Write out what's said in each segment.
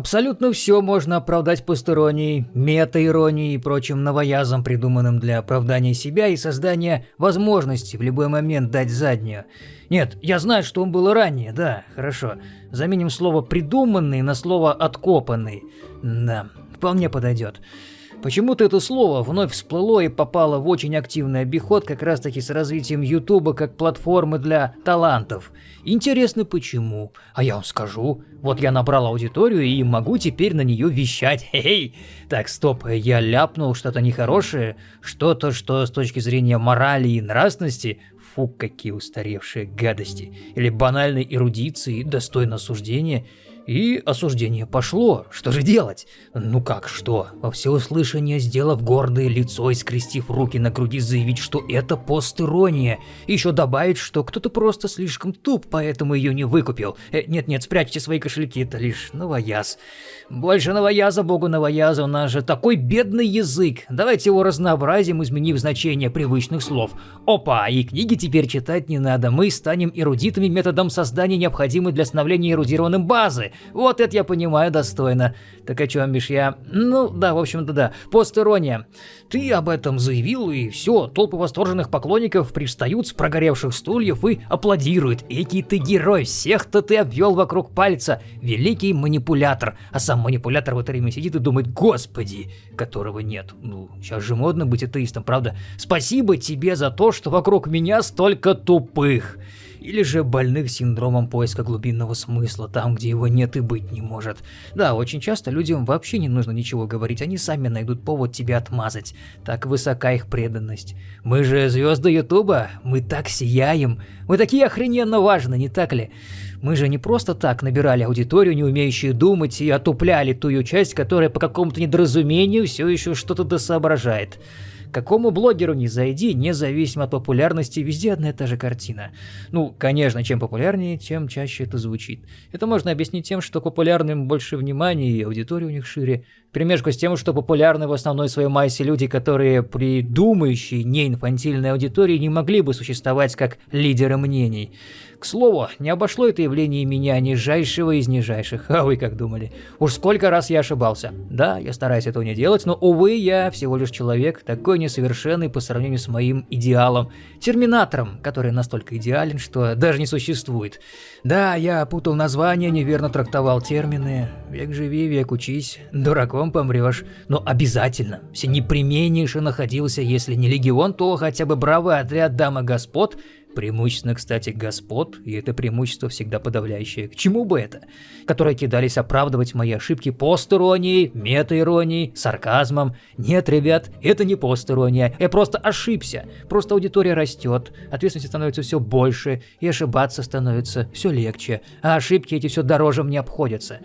Абсолютно все можно оправдать постеронией, мета-иронией и прочим новоязом, придуманным для оправдания себя и создания возможности в любой момент дать заднюю. Нет, я знаю, что он был ранее, да, хорошо. Заменим слово «придуманный» на слово «откопанный». Да, вполне подойдет. Почему-то это слово вновь всплыло и попало в очень активный обиход как раз таки с развитием Ютуба как платформы для талантов. Интересно почему? А я вам скажу. Вот я набрал аудиторию и могу теперь на нее вещать. Хей! Так, стоп, я ляпнул что-то нехорошее, что-то, что с точки зрения морали и нравственности Фу, какие устаревшие гадости. Или банальной эрудиции, достойно осуждения. И осуждение пошло. Что же делать? Ну как что? Во всеуслышание, сделав гордое лицо и скрестив руки на груди, заявить, что это постирония. И еще добавить, что кто-то просто слишком туп, поэтому ее не выкупил. Нет-нет, э, спрячьте свои кошельки, это лишь новояз. Больше новояза, богу новояза, у нас же такой бедный язык. Давайте его разнообразим, изменив значение привычных слов. Опа, и книги теперь читать не надо. Мы станем эрудитами методом создания необходимой для становления эрудированным базы. Вот это я понимаю достойно. Так о чем бишь я? Ну, да, в общем-то да. Постерония. Ты об этом заявил, и все, толпы восторженных поклонников привстают с прогоревших стульев и аплодируют. Экий ты герой, всех-то ты обвел вокруг пальца. Великий манипулятор. А сам манипулятор в это время сидит и думает, господи, которого нет. Ну, сейчас же модно быть атеистом, правда? Спасибо тебе за то, что вокруг меня столько тупых или же больных синдромом поиска глубинного смысла, там, где его нет и быть не может. Да, очень часто людям вообще не нужно ничего говорить, они сами найдут повод тебя отмазать. Так высока их преданность. Мы же звезды Ютуба, мы так сияем, мы такие охрененно важны, не так ли? Мы же не просто так набирали аудиторию, не умеющую думать, и отупляли ту ее часть, которая по какому-то недоразумению все еще что-то досоображает. Какому блогеру не зайди, независимо от популярности, везде одна и та же картина. Ну, конечно, чем популярнее, тем чаще это звучит. Это можно объяснить тем, что популярным больше внимания и аудитория у них шире. Примешку с тем, что популярны в основной своей массе люди, которые при думающей неинфантильной аудитории не могли бы существовать как лидеры мнений. К слову, не обошло это явление меня нижайшего из нижайших, а вы как думали? Уж сколько раз я ошибался. Да, я стараюсь этого не делать, но, увы, я всего лишь человек, такой несовершенный по сравнению с моим идеалом, терминатором, который настолько идеален, что даже не существует. Да, я путал названия, неверно трактовал термины. Век живи, век учись, дураком помрешь. Но обязательно, все непременнейше находился, если не легион, то хотя бы бравый отряд дамы господ, Преимущественно, кстати, господ, и это преимущество всегда подавляющее. К чему бы это? Которые кидались оправдывать мои ошибки постиронией, метаиронией, сарказмом. Нет, ребят, это не постирония, я просто ошибся. Просто аудитория растет, ответственности становится все больше, и ошибаться становится все легче, а ошибки эти все дороже мне обходятся.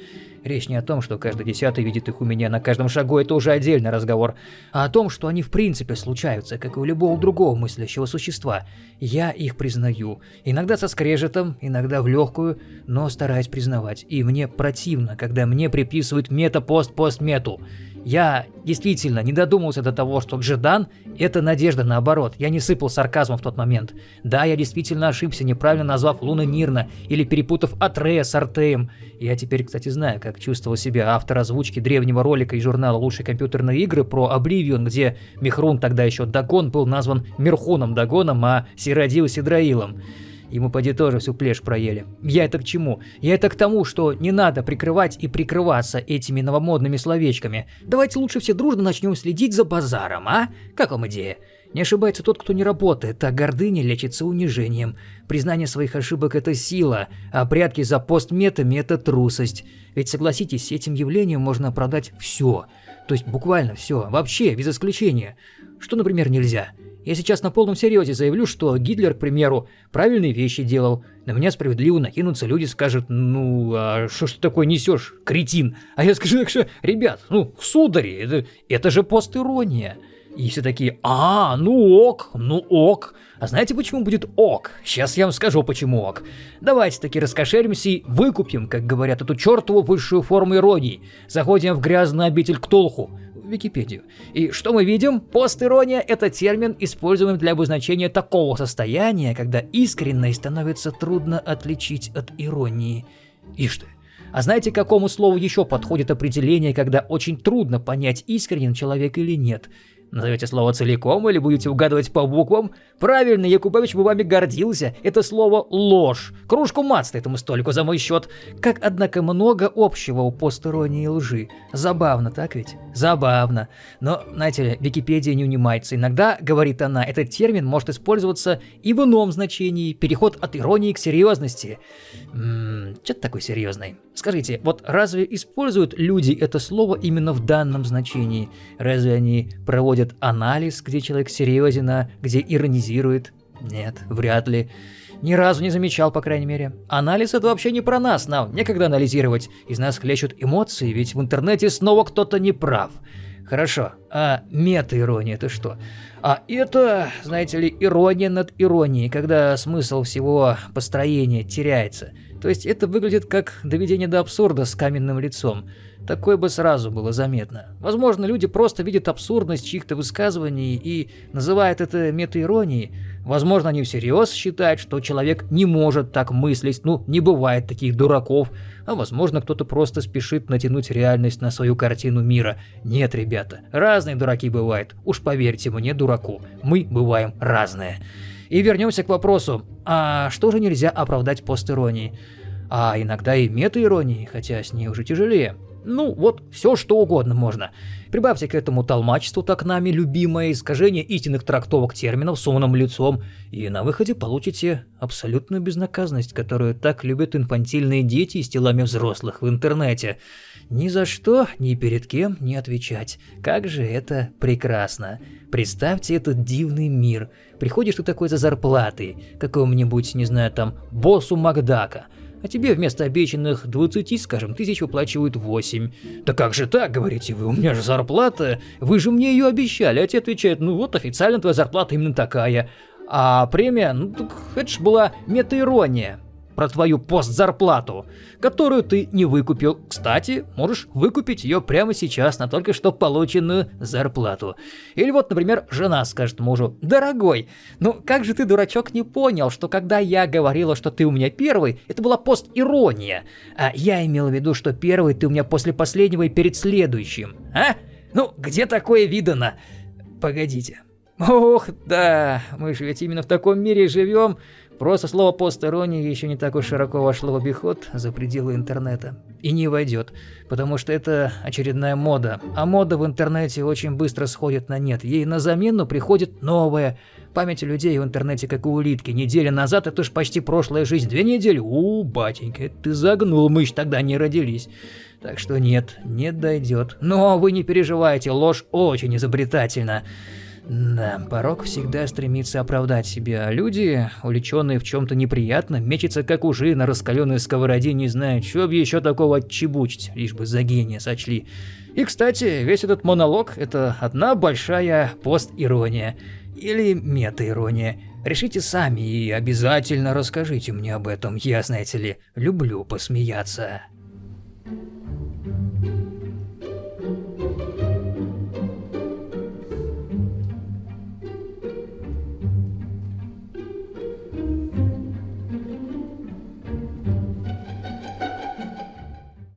Речь не о том, что каждый десятый видит их у меня на каждом шагу, это уже отдельный разговор, а о том, что они в принципе случаются, как и у любого другого мыслящего существа. Я их признаю. Иногда со скрежетом, иногда в легкую, но стараюсь признавать. И мне противно, когда мне приписывают мета-пост-пост-мету. Я действительно не додумался до того, что Джедан – это надежда наоборот. Я не сыпал сарказмом в тот момент. Да, я действительно ошибся, неправильно назвав Луна Нирна или перепутав Атрея с Артеем. Я теперь, кстати, знаю, как чувствовал себя автор озвучки древнего ролика из журнала «Лучшие компьютерные игры» про Обливион, где Михрун, тогда еще Дагон, был назван Мирхуном Дагоном, а Сиродил Сидраилом. Ему поди тоже всю плешь проели. Я это к чему? Я это к тому, что не надо прикрывать и прикрываться этими новомодными словечками. Давайте лучше все дружно начнем следить за базаром, а? Как вам идея? Не ошибается тот, кто не работает, а гордыня лечится унижением. Признание своих ошибок – это сила, а прятки за постметами – это трусость. Ведь согласитесь, этим явлением можно оправдать все. То есть буквально все, вообще, без исключения. Что, например, нельзя – я сейчас на полном серьезе заявлю, что Гитлер, к примеру, правильные вещи делал. На меня справедливо накинутся люди, скажут, ну, а что ж ты такое несешь, кретин? А я скажу, так что, ребят, ну, судари, это, это же постирония. И все такие, а, ну ок, ну ок. А знаете, почему будет ок? Сейчас я вам скажу, почему ок. Давайте таки раскошелимся и выкупим, как говорят, эту чертову высшую форму иронии. Заходим в грязный обитель Ктулху. Википедию. И что мы видим? Постирония – это термин, используемый для обозначения такого состояния, когда искренность становится трудно отличить от иронии. Ишь ты, А знаете, к какому слову еще подходит определение, когда очень трудно понять, искренен человек или нет? Назовете слово целиком или будете угадывать по буквам? Правильно, Якубович бы вами гордился. Это слово «ложь». Кружку мацта этому столику за мой счет. Как, однако, много общего у постеронии и лжи. Забавно, так ведь? Забавно. Но, знаете ли, Википедия не унимается. Иногда, говорит она, этот термин может использоваться и в ином значении. Переход от иронии к серьезности. Ммм, что-то такой серьезный. Скажите, вот разве используют люди это слово именно в данном значении? Разве они проводят анализ, где человек серьезен, а где иронизирует? Нет, вряд ли. Ни разу не замечал, по крайней мере. Анализ это вообще не про нас, нам некогда анализировать. Из нас хлещут эмоции, ведь в интернете снова кто-то не прав. Хорошо, а мета-ирония это что? А это, знаете ли, ирония над иронией, когда смысл всего построения теряется. То есть это выглядит как доведение до абсурда с каменным лицом. Такое бы сразу было заметно. Возможно, люди просто видят абсурдность чьих-то высказываний и называют это метаиронией. Возможно, они всерьез считают, что человек не может так мыслить, ну, не бывает таких дураков. А возможно, кто-то просто спешит натянуть реальность на свою картину мира. Нет, ребята, разные дураки бывают. Уж поверьте мне, дураку, мы бываем разные. И вернемся к вопросу, а что же нельзя оправдать постиронией? А иногда и метаиронией, хотя с ней уже тяжелее. Ну, вот все что угодно можно. Прибавьте к этому толмачеству, так нами любимое искажение истинных трактовок терминов с умным лицом, и на выходе получите абсолютную безнаказанность, которую так любят инфантильные дети с телами взрослых в интернете. Ни за что, ни перед кем не отвечать. Как же это прекрасно. Представьте этот дивный мир. Приходишь ты такой за зарплатой, какому-нибудь, не знаю, там, боссу Макдака – а тебе вместо обещанных 20, скажем, тысяч выплачивают 8. Да как же так, говорите вы, у меня же зарплата, вы же мне ее обещали. А те отвечают, ну вот официально твоя зарплата именно такая. А премия, ну так это ж была метаирония про твою постзарплату, которую ты не выкупил. Кстати, можешь выкупить ее прямо сейчас на только что полученную зарплату. Или вот, например, жена скажет мужу, «Дорогой, ну как же ты, дурачок, не понял, что когда я говорила, что ты у меня первый, это была пост-ирония, а я имел в виду, что первый ты у меня после последнего и перед следующим, а? Ну, где такое видано? Погодите. Ох, да, мы же ведь именно в таком мире живем, Просто слово «посторонний» еще не так уж широко вошло в обиход за пределы интернета. И не войдет, потому что это очередная мода. А мода в интернете очень быстро сходит на нет. Ей на замену приходит новая. Память людей в интернете как у улитки. Неделя назад это ж почти прошлая жизнь. Две недели? У, батенька, ты загнул, мы ж тогда не родились. Так что нет, не дойдет. Но вы не переживайте, ложь очень изобретательна. Да, порог всегда стремится оправдать себя, а люди, увлеченные в чем-то неприятном, мечутся как ужи на раскаленной сковороде, не зная, что бы еще такого отчебучить, лишь бы за гения сочли. И, кстати, весь этот монолог – это одна большая пост-ирония. Или мета-ирония. Решите сами и обязательно расскажите мне об этом, я, знаете ли, люблю посмеяться.